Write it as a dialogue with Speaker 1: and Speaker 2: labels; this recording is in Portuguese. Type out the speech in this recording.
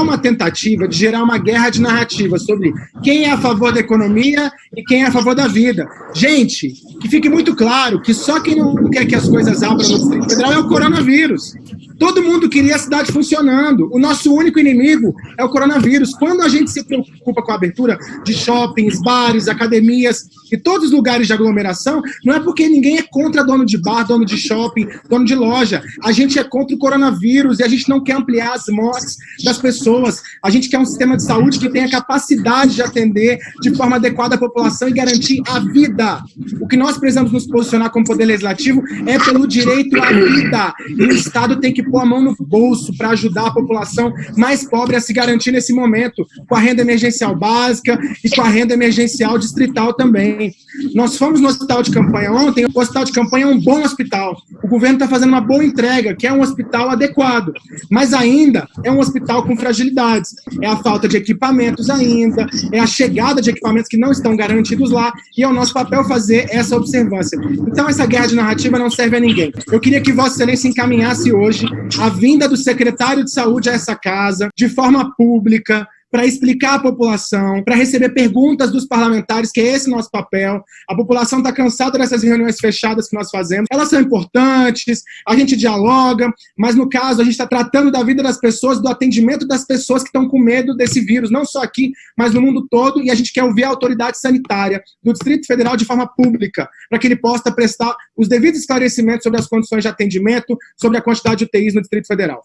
Speaker 1: uma tentativa de gerar uma guerra de narrativa sobre quem é a favor da economia e quem é a favor da vida. Gente, que fique muito claro que só quem não quer que as coisas abram no Distrito Federal é o coronavírus. Todo mundo queria a cidade funcionando. O nosso único inimigo é o coronavírus. Quando a gente se preocupa com a abertura de shoppings, bares, academias e todos os lugares de aglomeração, não é porque ninguém é contra dono de bar, dono de shopping, dono de loja. A gente é contra o coronavírus e a gente não quer ampliar as mortes das pessoas. A gente quer um sistema de saúde que tenha capacidade de atender de forma adequada a população e garantir a vida. O que nós precisamos nos posicionar como poder legislativo é pelo direito à vida. E o Estado tem que pôr a mão no bolso para ajudar a população mais pobre a se garantir nesse momento, com a renda emergencial básica e com a renda emergencial distrital também. Nós fomos no hospital de campanha ontem, o hospital de campanha é um bom hospital. O governo está fazendo uma boa entrega, que é um hospital adequado, mas ainda é um hospital com fragilidades. É a falta de equipamentos ainda, é a chegada de equipamentos que não estão garantidos lá, e é o nosso papel fazer essa observância. Então essa guerra de narrativa não serve a ninguém. Eu queria que Vossa Excelência encaminhasse hoje a vinda do secretário de saúde a essa casa, de forma pública, para explicar à população, para receber perguntas dos parlamentares, que é esse nosso papel. A população está cansada dessas reuniões fechadas que nós fazemos. Elas são importantes, a gente dialoga, mas no caso a gente está tratando da vida das pessoas, do atendimento das pessoas que estão com medo desse vírus, não só aqui, mas no mundo todo, e a gente quer ouvir a autoridade sanitária do Distrito Federal de forma pública, para que ele possa prestar os devidos esclarecimentos sobre as condições de atendimento, sobre a quantidade de UTIs no Distrito Federal.